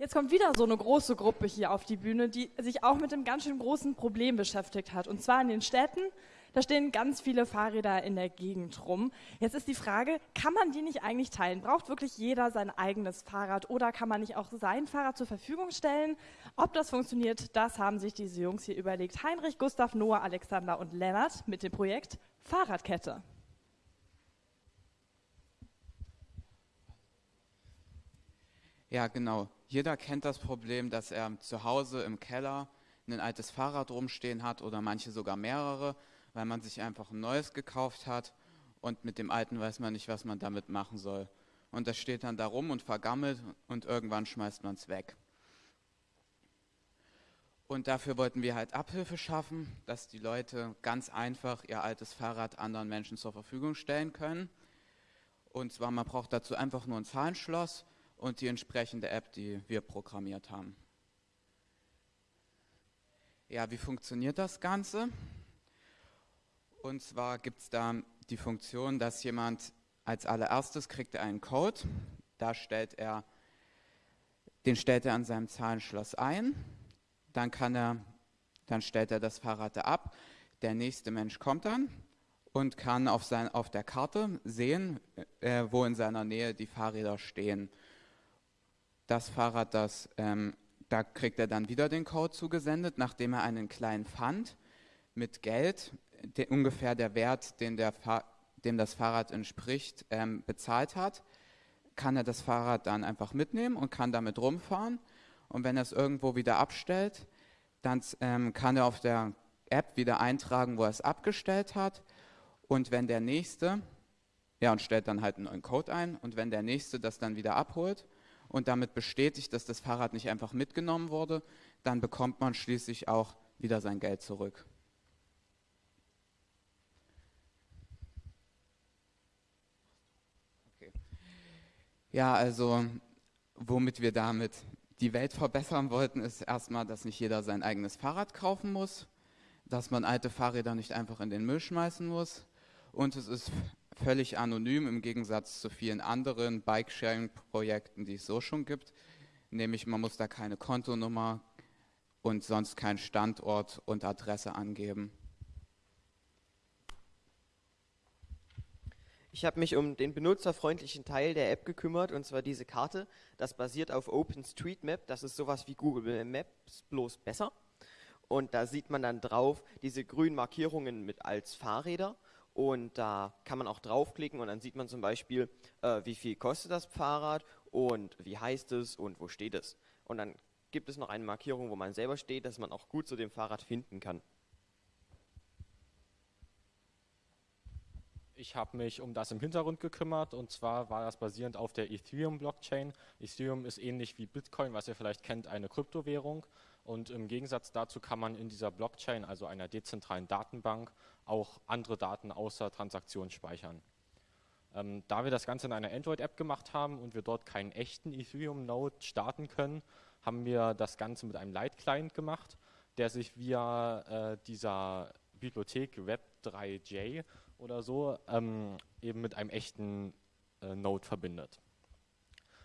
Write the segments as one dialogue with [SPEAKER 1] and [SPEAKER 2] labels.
[SPEAKER 1] Jetzt kommt wieder so eine große Gruppe hier auf die Bühne, die sich auch mit einem ganz schön großen Problem beschäftigt hat. Und zwar in den Städten. Da stehen ganz viele Fahrräder in der Gegend rum. Jetzt ist die Frage, kann man die nicht eigentlich teilen? Braucht wirklich jeder sein eigenes Fahrrad oder kann man nicht auch sein Fahrrad zur Verfügung stellen? Ob das funktioniert, das haben sich diese Jungs hier überlegt. Heinrich, Gustav, Noah, Alexander und Lennart mit dem Projekt Fahrradkette.
[SPEAKER 2] Ja, genau. Jeder kennt das Problem, dass er zu Hause im Keller ein altes Fahrrad rumstehen hat oder manche sogar mehrere, weil man sich einfach ein neues gekauft hat und mit dem alten weiß man nicht, was man damit machen soll. Und das steht dann da rum und vergammelt und irgendwann schmeißt man es weg. Und dafür wollten wir halt Abhilfe schaffen, dass die Leute ganz einfach ihr altes Fahrrad anderen Menschen zur Verfügung stellen können. Und zwar, man braucht dazu einfach nur ein Zahlenschloss und die entsprechende App, die wir programmiert haben. Ja, wie funktioniert das Ganze? Und zwar gibt es da die Funktion, dass jemand als allererstes kriegt einen Code, da stellt er, den stellt er an seinem Zahlenschloss ein, dann kann er, dann stellt er das Fahrrad ab, der nächste Mensch kommt dann und kann auf, sein, auf der Karte sehen, äh, wo in seiner Nähe die Fahrräder stehen das Fahrrad, das, ähm, da kriegt er dann wieder den Code zugesendet, nachdem er einen kleinen Pfand mit Geld, de, ungefähr der Wert, den der dem das Fahrrad entspricht, ähm, bezahlt hat, kann er das Fahrrad dann einfach mitnehmen und kann damit rumfahren. Und wenn er es irgendwo wieder abstellt, dann ähm, kann er auf der App wieder eintragen, wo er es abgestellt hat. Und wenn der Nächste, ja, und stellt dann halt einen neuen Code ein, und wenn der Nächste das dann wieder abholt, und damit bestätigt, dass das Fahrrad nicht einfach mitgenommen wurde, dann bekommt man schließlich auch wieder sein Geld zurück. Okay. Ja, also womit wir damit die Welt verbessern wollten, ist erstmal, dass nicht jeder sein eigenes Fahrrad kaufen muss, dass man alte Fahrräder nicht einfach in den Müll schmeißen muss und es ist völlig anonym im Gegensatz zu vielen anderen Bike-Sharing-Projekten, die es so schon gibt. Nämlich man muss da keine Kontonummer und sonst keinen Standort und Adresse angeben.
[SPEAKER 3] Ich habe mich um den benutzerfreundlichen Teil der App gekümmert, und zwar diese Karte. Das basiert auf OpenStreetMap. Das ist sowas wie Google Maps, bloß besser. Und da sieht man dann drauf diese grünen Markierungen mit als Fahrräder. Und da kann man auch draufklicken und dann sieht man zum Beispiel, äh, wie viel kostet das Fahrrad und wie heißt es und wo steht es. Und dann gibt es noch eine Markierung, wo man selber steht, dass man auch gut zu dem Fahrrad finden kann.
[SPEAKER 4] Ich habe mich um das im Hintergrund gekümmert und zwar war das basierend auf der Ethereum-Blockchain. Ethereum ist ähnlich wie Bitcoin, was ihr vielleicht kennt, eine Kryptowährung und im Gegensatz dazu kann man in dieser Blockchain, also einer dezentralen Datenbank, auch andere Daten außer Transaktionen speichern. Ähm, da wir das Ganze in einer Android-App gemacht haben und wir dort keinen echten Ethereum-Node starten können, haben wir das Ganze mit einem Light-Client gemacht, der sich via äh, dieser Bibliothek Web3j oder so ähm, eben mit einem echten äh, Node verbindet.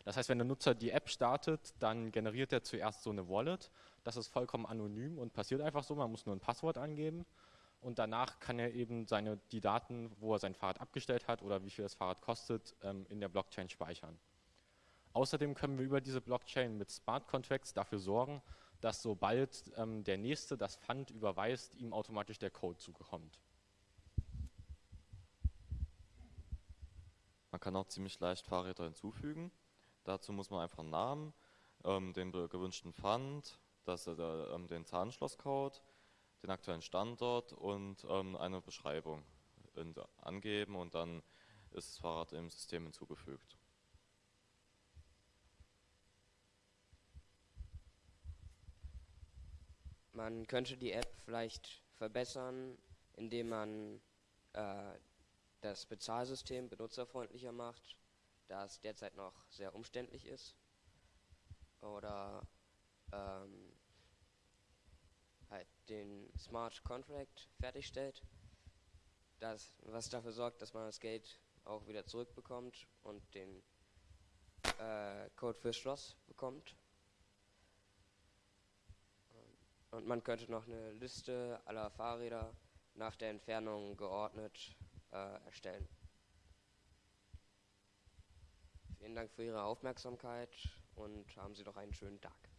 [SPEAKER 4] Das heißt, wenn der Nutzer die App startet, dann generiert er zuerst so eine Wallet. Das ist vollkommen anonym und passiert einfach so. Man muss nur ein Passwort angeben und danach kann er eben seine, die Daten, wo er sein Fahrrad abgestellt hat oder wie viel das Fahrrad kostet, ähm, in der Blockchain speichern. Außerdem können wir über diese Blockchain mit Smart Contracts dafür sorgen, dass sobald ähm, der Nächste das Pfand überweist, ihm automatisch der Code zugekommt.
[SPEAKER 5] Man kann auch ziemlich leicht Fahrräder hinzufügen. Dazu muss man einfach einen Namen, ähm, den gewünschten Pfand, das, äh, ähm, den Zahnschlosscode, den aktuellen Standort und ähm, eine Beschreibung in, angeben und dann ist das Fahrrad im System hinzugefügt.
[SPEAKER 6] Man könnte die App vielleicht verbessern, indem man äh, das Bezahlsystem benutzerfreundlicher macht da es derzeit noch sehr umständlich ist. Oder ähm, halt den Smart Contract fertigstellt, das, was dafür sorgt, dass man das Geld auch wieder zurückbekommt und den äh, Code fürs Schloss bekommt. Und man könnte noch eine Liste aller Fahrräder nach der Entfernung geordnet äh, erstellen. Vielen Dank für Ihre Aufmerksamkeit und haben Sie doch einen schönen Tag.